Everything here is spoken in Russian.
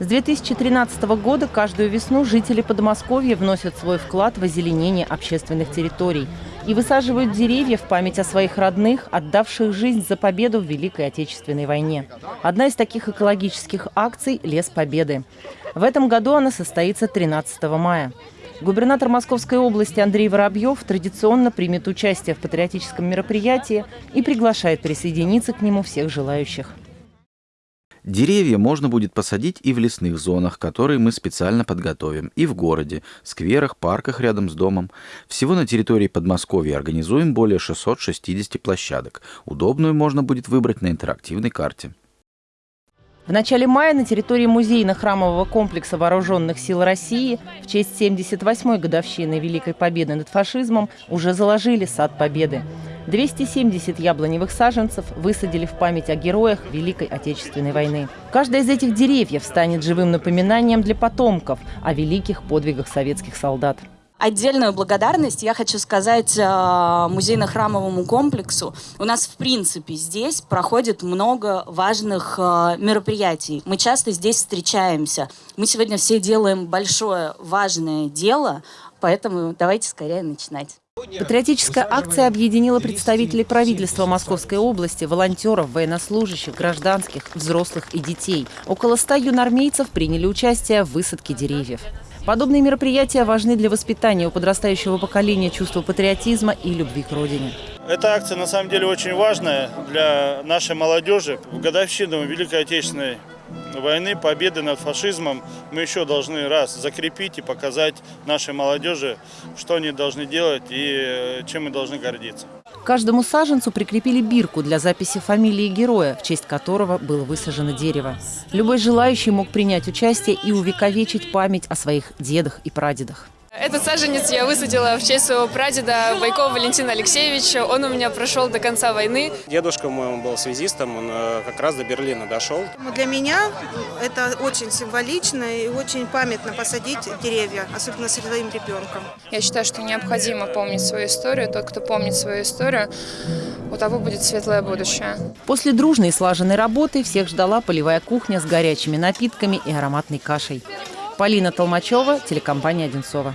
С 2013 года каждую весну жители Подмосковья вносят свой вклад в озеленение общественных территорий и высаживают деревья в память о своих родных, отдавших жизнь за победу в Великой Отечественной войне. Одна из таких экологических акций – «Лес Победы». В этом году она состоится 13 мая. Губернатор Московской области Андрей Воробьев традиционно примет участие в патриотическом мероприятии и приглашает присоединиться к нему всех желающих. Деревья можно будет посадить и в лесных зонах, которые мы специально подготовим, и в городе, скверах, парках рядом с домом. Всего на территории Подмосковья организуем более 660 площадок. Удобную можно будет выбрать на интерактивной карте. В начале мая на территории музейно-храмового комплекса Вооруженных сил России в честь 78-й годовщины Великой Победы над фашизмом уже заложили сад Победы. 270 яблоневых саженцев высадили в память о героях Великой Отечественной войны. Каждая из этих деревьев станет живым напоминанием для потомков о великих подвигах советских солдат. Отдельную благодарность я хочу сказать э, музейно-храмовому комплексу. У нас, в принципе, здесь проходит много важных э, мероприятий. Мы часто здесь встречаемся. Мы сегодня все делаем большое, важное дело, поэтому давайте скорее начинать. Патриотическая акция объединила представителей правительства Московской области, волонтеров, военнослужащих, гражданских, взрослых и детей. Около ста юнормейцев приняли участие в высадке деревьев. Подобные мероприятия важны для воспитания у подрастающего поколения чувства патриотизма и любви к родине. Эта акция на самом деле очень важная для нашей молодежи. В годовщину Великой Отечественной войны, победы над фашизмом мы еще должны раз закрепить и показать нашей молодежи, что они должны делать и э, чем мы должны гордиться. Каждому саженцу прикрепили бирку для записи фамилии героя, в честь которого было высажено дерево. Любой желающий мог принять участие и увековечить память о своих дедах и прадедах. Этот саженец я высадила в честь своего прадеда Байкова Валентина Алексеевича. Он у меня прошел до конца войны. Дедушка мой он был связистом, он э, как раз до Берлина дошел. Для меня это очень символично и очень памятно посадить деревья, особенно со своим ребенком. Я считаю, что необходимо помнить свою историю. Тот, кто помнит свою историю, у того будет светлое будущее. После дружной и слаженной работы всех ждала полевая кухня с горячими напитками и ароматной кашей. Полина Толмачева, телекомпания «Одинцова».